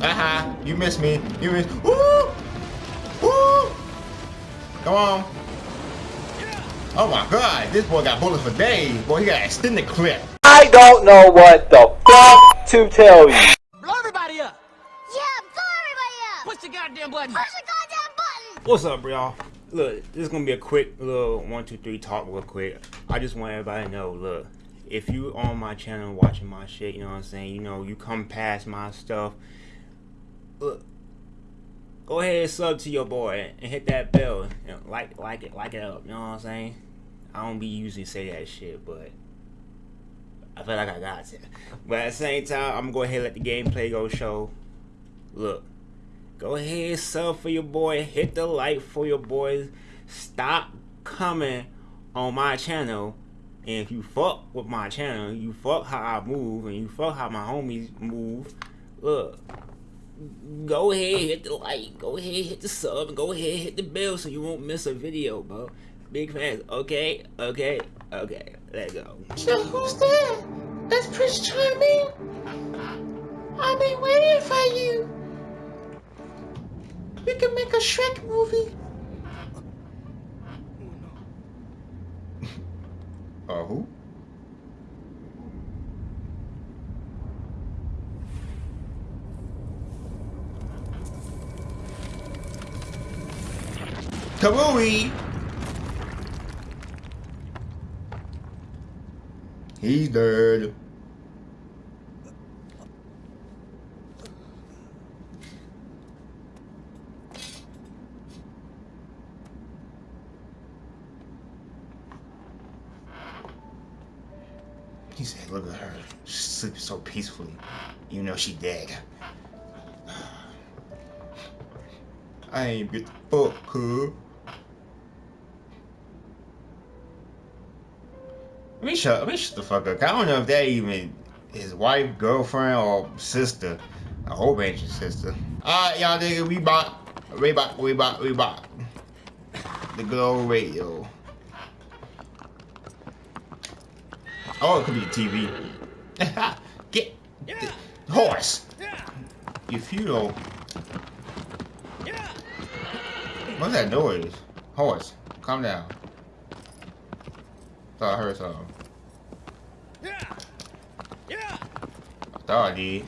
Aha, you missed me. You missed. Woo! Woo! Come on. Oh my god, this boy got bullets for days. Boy, he got extended clip. I don't know what the fuck to tell you. Blow everybody up! Yeah, blow everybody up! Push the goddamn button! Push the goddamn button! What's up, y'all? Look, this is gonna be a quick little one, two, three talk real quick. I just want everybody to know, look, if you on my channel watching my shit, you know what I'm saying, you know, you come past my stuff, look, go ahead and sub to your boy and hit that bell. Know, like like it like it up, you know what I'm saying? I don't be usually say that shit, but I feel like I got to. But at the same time, I'm gonna go ahead and let the gameplay go show. Look, go ahead, sub for your boy, hit the like for your boys. Stop coming on my channel. And if you fuck with my channel, you fuck how I move, and you fuck how my homies move, look, go ahead, hit the like, go ahead, hit the sub, and go ahead, hit the bell so you won't miss a video, bro. Big fans, okay, okay, okay, let's go. So who's that? That's Prince Charming. I've been waiting for you. We can make a Shrek movie. Uh, who? Kabooey! He's dead. He said, look at her. She's sleeping so peacefully. You know she dead. I ain't get the fuck, cuz. Let me shut, let me shut the fuck up. I don't know if that even his wife, girlfriend, or sister. I hope ain't your sister. Alright, y'all nigga, we bought, we bought, we bought, we bought. The old radio. Oh, it could be a TV. Get the horse. You feudal. What's that noise? Horse, calm down. Thought I heard something. Yeah. I thought I did.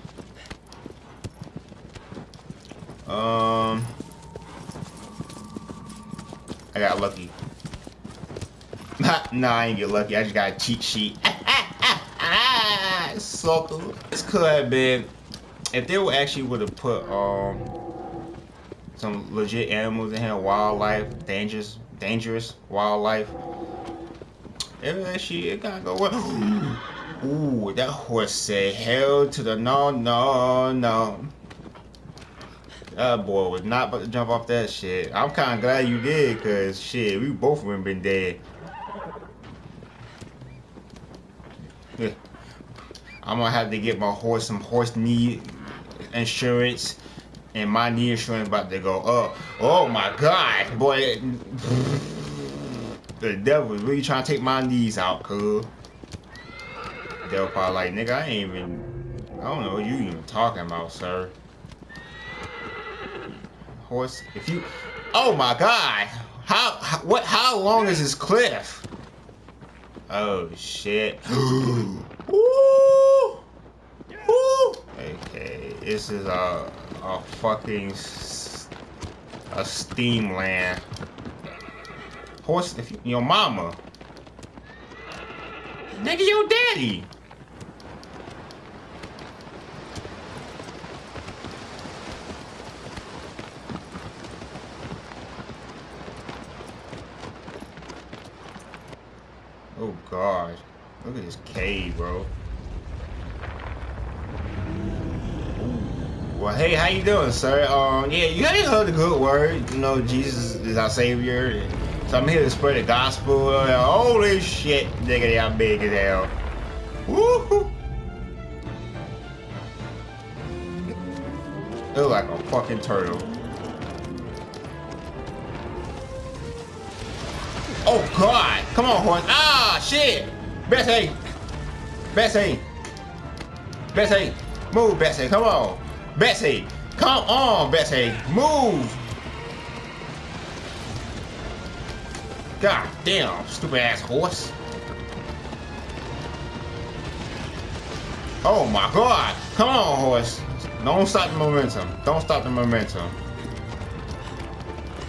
Um, I got lucky. nah, I ain't get lucky. I just got a cheat sheet. Sucker. This could have been if they would actually would have put um some legit animals in here, wildlife, dangerous, dangerous wildlife. It actually it gotta go well. Ooh, that horse said hell to the no, no, no. That boy was not about to jump off that shit. I'm kind of glad you did, cause shit, we both would have been dead. I'm gonna have to get my horse some horse knee insurance, and my knee insurance about to go up. Oh my god, boy! The devil is really trying to take my knees out, cuz. Devil probably like, nigga, I ain't even. I don't know what you even talking about, sir. Horse, if you. Oh my god! How, what? How long is this cliff? Oh shit! Ooh. Ooh. Okay, this is a a fucking a steam land. Horse, if your mama, nigga, your daddy. Oh god. Look at this cave, bro. Well, hey, how you doing, sir? Um, yeah, you ain't heard the good word. You know, Jesus is our Savior. So I'm here to spread the gospel. Uh, holy shit, nigga, y'all big as hell. Woohoo! Look like a fucking turtle. Oh god! Come on, horse! Ah, shit! Bessie! Bessie! Bessie! Move, Bessie! Come on! Bessie! Come on, Bessie. Move. God damn, stupid ass horse. Oh my god. Come on, horse. Don't stop the momentum. Don't stop the momentum.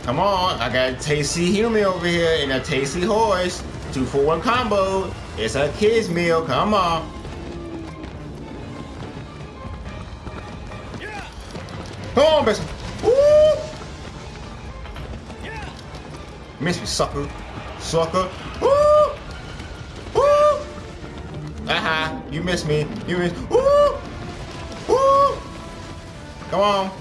Come on, I got a tasty human over here and a tasty horse. Two for one combo. It's a kid's meal. Come on. Come on, Bessie. Miss me, sucker. Sucker. Woo! Woo! Aha, you missed me. You missed. Woo! Woo! Come on.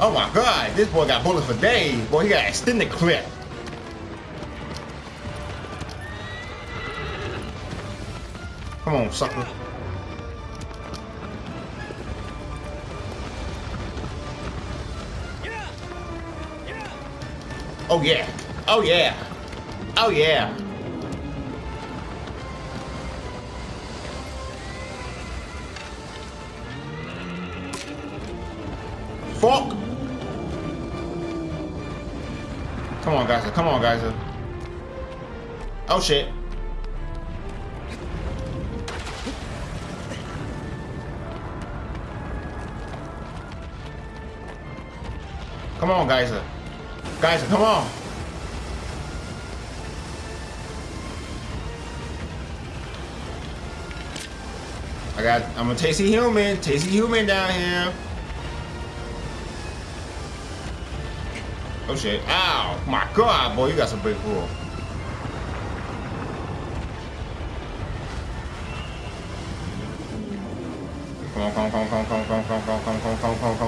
Oh my god, this boy got bullets for days. Boy, he got extended clip. Come on, sucker. Oh yeah. Oh yeah. Oh yeah. Fuck. Come on, guys. Come on, guys. Oh shit. Come on, guys. Guys, come on. I got, I'm a tasty human, tasty human down here. Oh shit, ow, my god, boy, you got some big pool. Come on, come on, come on, come on, come on, come on, come on, come on, come on, come on, come on, come on,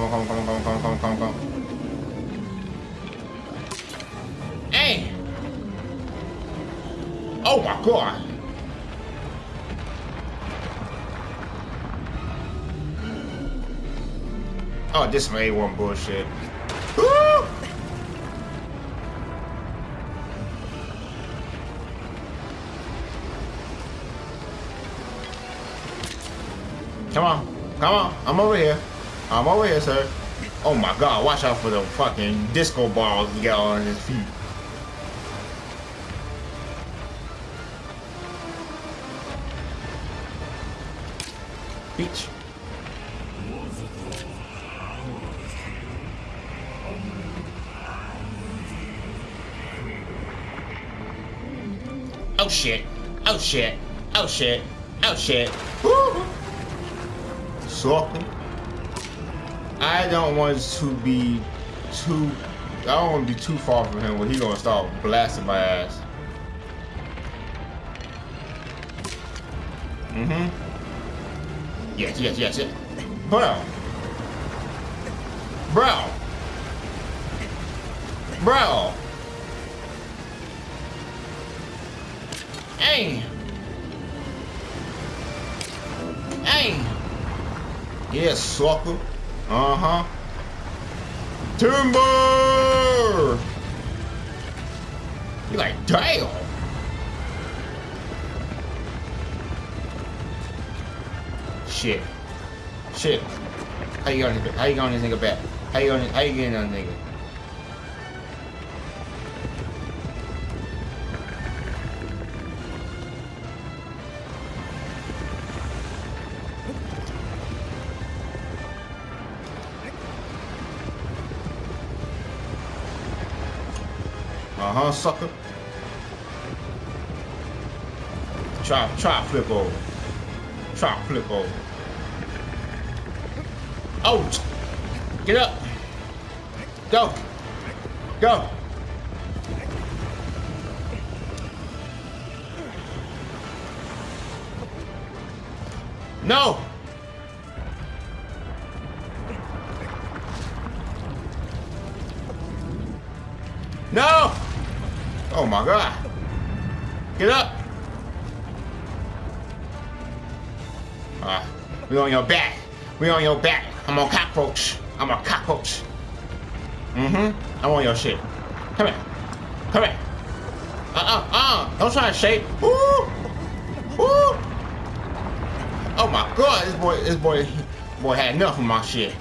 Oh my god! Oh, this some A1 bullshit. Woo! Come on, come on, I'm over here. I'm over here, sir. Oh my god, watch out for the fucking disco balls he got on his feet. Beach. Oh shit. Oh shit. Oh shit. Oh shit. Woo! Sucker. I don't want to be too I don't want to be too far from him when he gonna start blasting my ass. Mm-hmm. Yes, yes, yes, yes. Bro. Bro. Bro. Hey. Hey. Yeah, sucker. Uh-huh. Timber! You like, damn. Shit. Shit. How you going? How you going this nigga back? How you going? How you getting on nigga? Uh-huh, sucker. Try, try flip over. Try flip over. Out! Get up! Go! Go! No! No! Oh my god. Get up! Ah, we on your back. We on your back. I'm a cockroach. I'm a cockroach. Mm-hmm. I'm on your shit. Come here. Come here. Uh-uh, uh. Don't try to shake. Oh my god, this boy, this boy, boy had enough of my shit.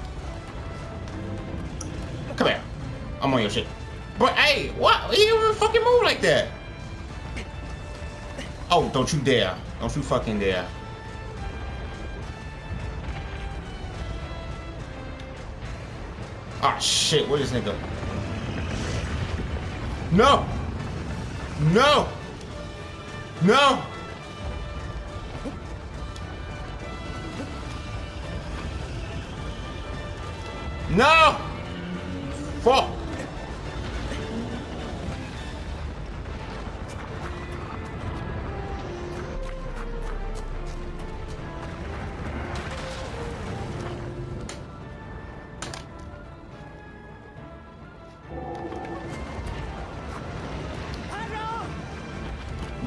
Come here. I'm on your shit. But hey, what? You don't even fucking move like that. Oh, don't you dare. Don't you fucking dare. Ah, shit. Is this nigga? No! No! No! No! Fuck!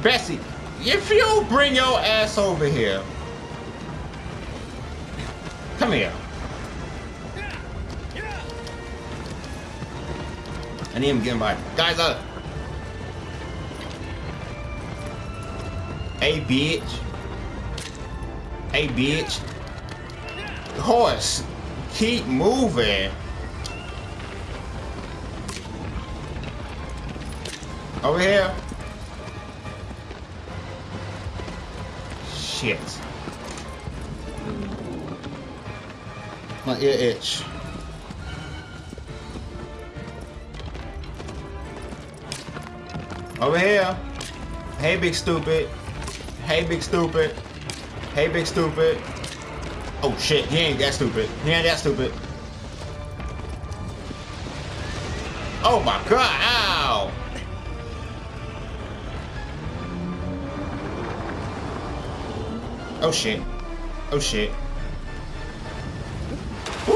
Bessie, if you bring your ass over here, come here. I need him getting by. Guys, uh. Hey, bitch. Hey, bitch. Horse, keep moving. Over here. Shit. My ear itch. Over here. Hey, big stupid. Hey, big stupid. Hey, big stupid. Oh shit, he ain't that stupid. He ain't that stupid. Oh my god, ow! Oh shit. Oh shit. Woo!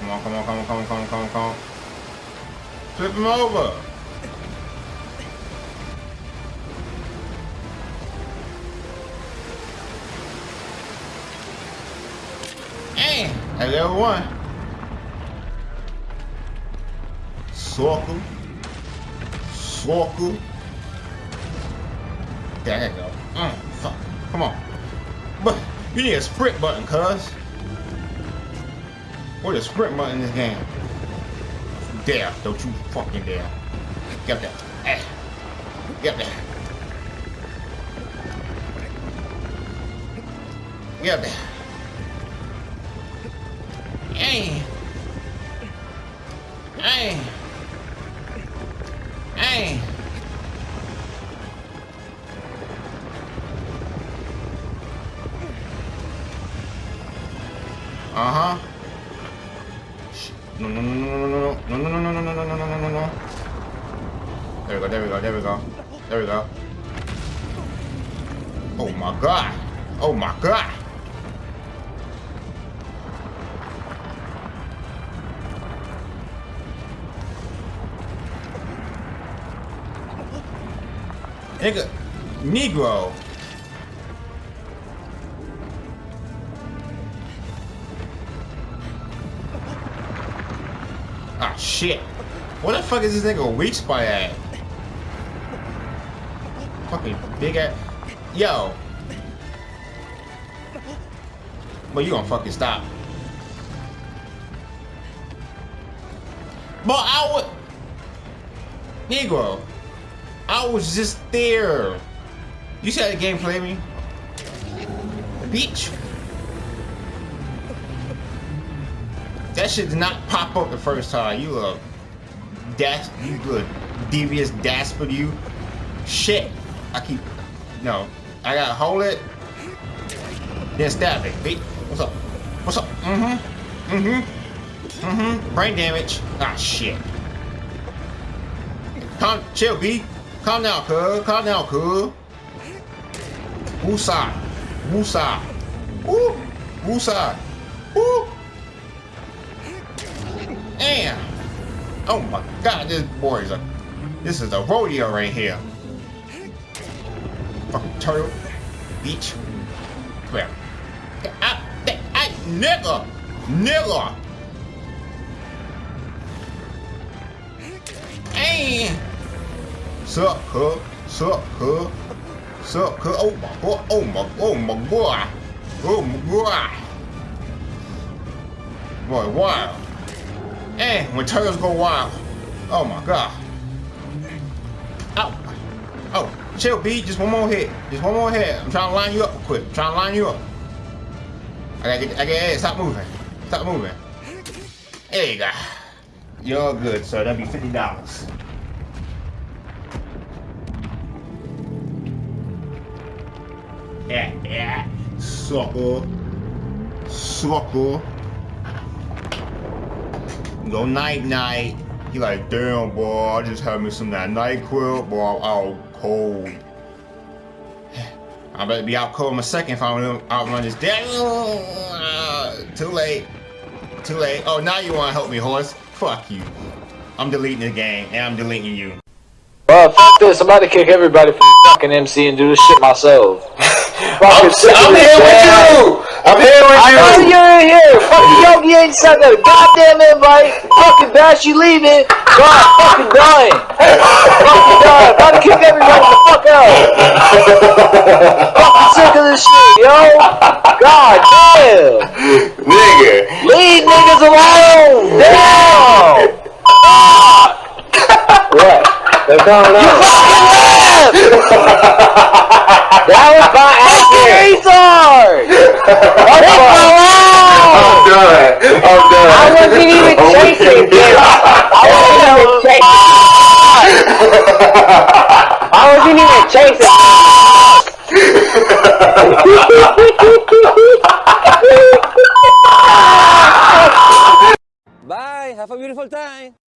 Come on, come on, come on, come on, come on, come on, come on. Flip him over. Hey, level one. Circle. Circle. There you go. Mm, fuck. Come on. But you need a sprint button, cuz. What a sprint button in this game. Dare, don't you fucking dare. Get there. Eh. Get there. Get there. Hey. Hey. Hey. Uh-huh. Sh no no no no no no, no, no, no, no, no, no, no, no, no, no, no, no, no, no, no, no. There we go, there we go, there we go. There we go. Oh my god. Oh my god. Nigga, Negro. Ah, shit. What the fuck is this nigga weak spot at? Fucking big ass. Yo. But you gonna fucking stop. But I would. Negro. I was just there. You how the game play me? The beach. That shit did not pop up the first time. You a dash, you a devious dastard. You shit. I keep no. I gotta hold it. Then stab it. Beat. What's up? What's up? Mm-hmm. Mm-hmm. Mm-hmm. Brain damage. Ah shit. Calm, chill, B. Calm down, cuz. Calm down, cuz. Woosah. Woosah. Woo. Woosah. Woo. Damn. Oh my god, this boy is a... This is a rodeo right here. Fucking turtle. Beach. Here. I, I, I, nigga. Nigga. Hey. Sup, huh? Sup, huh? Sup, huh? Oh my god, oh my, oh my god. Oh my god. Boy, wild. And when turtles go wild. Oh my god. Oh, Oh, chill, B. Just one more hit. Just one more hit. I'm trying to line you up quick. I'm trying to line you up. I gotta get, I gotta, hey, stop moving. Stop moving. There you go. You're good, sir. That'd be $50. Sucker. Sucker. Go night night. He like, damn boy, I just had me some that NyQuil, boy, I'm out cold. I better be out cold in a second if I don't outrun this damn. Too late. Too late. Oh, now you want to help me, horse? Fuck you. I'm deleting the game, and I'm deleting you. Well, f this. I'm about to kick everybody from fucking MC and do this shit myself. I'm, Fucking sick of I'm here with you. I'm here with I know you. you're in here. Fucking Yogi ain't sent that goddamn invite. Fucking Bash, you leaving. God, fucking dying. fucking dying. About to kick everybody the fuck out. fucking sick of this shit, yo. God damn. Nigga. Leave niggas alone. Damn. what? They're coming up. You fucking left. that was by. Retard. Leave me alone. I'm done. I'm done. I wasn't even chasing with him. I wasn't even chasing. I wasn't even chasing. Bye. Have a beautiful time.